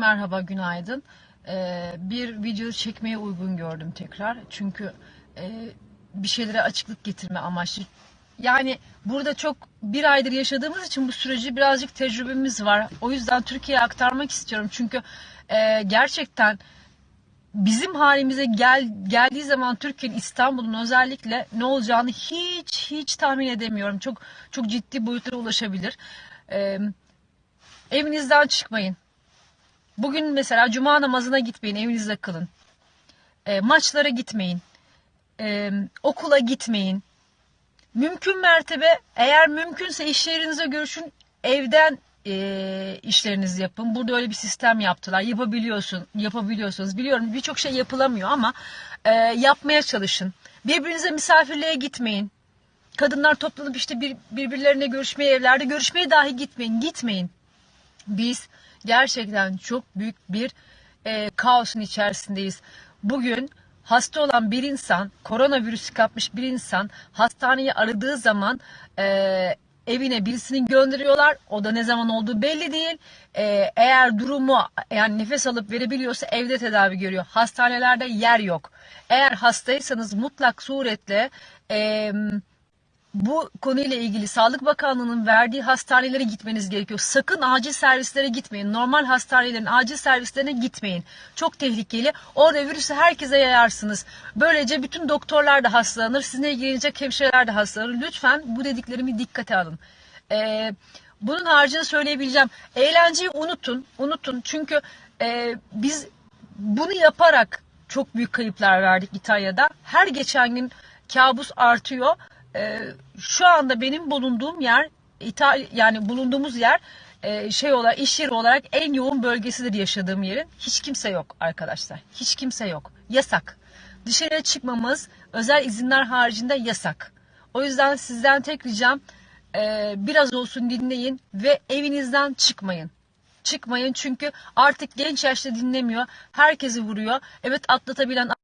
Merhaba, günaydın. Ee, bir video çekmeye uygun gördüm tekrar. Çünkü e, bir şeylere açıklık getirme amaçlı. Yani burada çok bir aydır yaşadığımız için bu süreci birazcık tecrübemiz var. O yüzden Türkiye'ye aktarmak istiyorum. Çünkü e, gerçekten bizim halimize gel, geldiği zaman Türkiye'nin İstanbul'un özellikle ne olacağını hiç hiç tahmin edemiyorum. Çok çok ciddi boyutlara ulaşabilir. Ee, evinizden çıkmayın. Bugün mesela cuma namazına gitmeyin, evinizde kılın. E, maçlara gitmeyin. E, okula gitmeyin. Mümkün mertebe eğer mümkünse iş yerinize görüşün, evden e, işlerinizi yapın. Burada öyle bir sistem yaptılar. Yapabiliyorsun, yapabiliyorsunuz. Biliyorum birçok şey yapılamıyor ama e, yapmaya çalışın. Birbirinize misafirliğe gitmeyin. Kadınlar toplanıp işte bir, birbirlerine görüşmeye evlerde görüşmeye dahi gitmeyin. Gitmeyin. Biz gerçekten çok büyük bir e, kaosun içerisindeyiz. Bugün hasta olan bir insan, koronavirüsü kapmış bir insan hastaneyi aradığı zaman e, evine birisini gönderiyorlar. O da ne zaman olduğu belli değil. E, eğer durumu yani nefes alıp verebiliyorsa evde tedavi görüyor. Hastanelerde yer yok. Eğer hastaysanız mutlak suretle e, bu konuyla ilgili Sağlık Bakanlığı'nın verdiği hastanelere gitmeniz gerekiyor. Sakın acil servislere gitmeyin. Normal hastanelerin acil servislerine gitmeyin. Çok tehlikeli. Orada virüsü herkese yayarsınız. Böylece bütün doktorlar da hastalanır. Sizinle ilgilenecek hemşireler de hastalanır. Lütfen bu dediklerimi dikkate alın. Ee, bunun haricinde söyleyebileceğim. Eğlenceyi unutun. Unutun. Çünkü e, biz bunu yaparak çok büyük kayıplar verdik İtalya'da. Her geçen gün kabus artıyor. Ee, şu anda benim bulunduğum yer İtal yani bulunduğumuz yer e, şey olarak iş yeri olarak en yoğun bölgesidir yaşadığım yerin. Hiç kimse yok arkadaşlar. Hiç kimse yok. Yasak. Dışarıya çıkmamız özel izinler haricinde yasak. O yüzden sizden tek ricam e, biraz olsun dinleyin ve evinizden çıkmayın. Çıkmayın çünkü artık genç yaşta dinlemiyor. Herkesi vuruyor. Evet atlatabilen